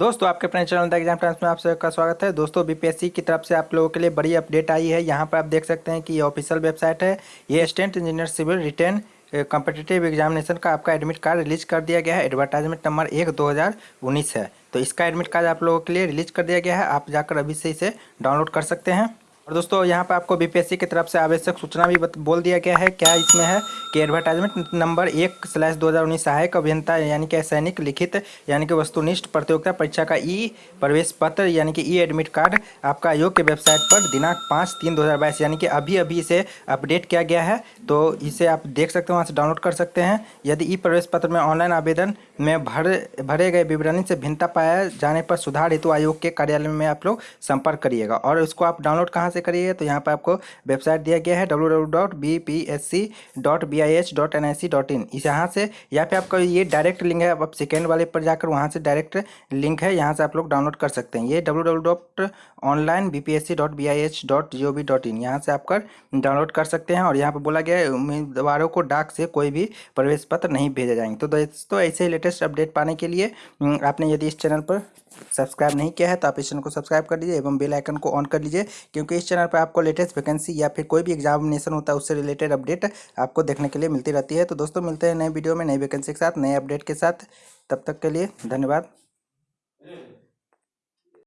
दोस्तों, आपके अपने चैनल द एग्ज़ाम टाइम्स में आप सबका स्वागत है। दोस्तों, बीपीएससी की तरफ़ से आप लोगों के लिए बड़ी अपडेट आई है। यहाँ पर आप देख सकते हैं कि ये ऑफिशियल वेबसाइट है। ये state engineer civil written competitive examination का आपका एडमिट कार्ड रिलीज़ कर दिया गया है। एडवर्टाइजमेंट नंबर एक, दो है। तो इसका एडमिट कार्ड आप लोगों के लिए रिलीज़ कर दिया गया है। आप जाकर अभी से इसे डाउनलोड कर सकते हैं। और दोस्तों, यहाँ पर आपको बीपीएससी की तरफ़ से आवश्यक सूचना भी बोल दिया गया है। क्या इसमें है कि एडवर्टाइजमेंट नंबर एक स्लैश दो हज़ार उन्नीस सहायक अभियंता यानी कि सैनिक लिखित यानी कि वस्तुनिष्ठ प्रतियोगिता परीक्षा का ई प्रवेश पत्र यानी कि ई एडमिट कार्ड आपका आयोग के वेबसाइट पर दिनांक पाँच तीन दो यानी कि अभी अभी इसे अपडेट किया गया है। तो इसे आप देख सकते हैं, वहाँ से डाउनलोड कर सकते हैं। यदि ई प्रवेश पत्र में ऑनलाइन आवेदन में भर, भरे गए विवरणी से भिन्नता पाया जाने पर सुधार हेतु आयोग के कार्यालय में आप लोग संपर्क करिएगा। और इसको आप डाउनलोड कहाँ से से करिए तो यहाँ पर आपको वेबसाइट दिया गया है इस यहाँ से, यहाँ पे आपका ये डायरेक्ट लिंक है आप सेकेंड वाले पर जाकर वहाँ से डायरेक्ट लिंक है, यहाँ से आप लोग डाउनलोड कर सकते हैं। ये इन यहाँ से आप कर डाउनलोड कर सकते हैं और यहाँ पर बोला गया है, उम्मीदवारों को डाक से कोई भी प्रवेश पत्र नहीं भेजा जाएँगे। तो दोस्तों, ऐसे ही लेटेस्ट अपडेट पाने के लिए आपने यदि इस चैनल पर सब्सक्राइब नहीं किया है तो आप इस चैनल को सब्सक्राइब कर लीजिए एवं बेल आइकन को ऑन कर लीजिए, क्योंकि इस चैनल पर आपको लेटेस्ट वैकेंसी या फिर कोई भी एग्जामिनेशन होता है, उससे रिलेटेड अपडेट आपको देखने के लिए मिलती रहती है। तो दोस्तों, मिलते हैं नए वीडियो में नई वैकेंसी के साथ, नए अपडेट के साथ। तब तक के लिए धन्यवाद।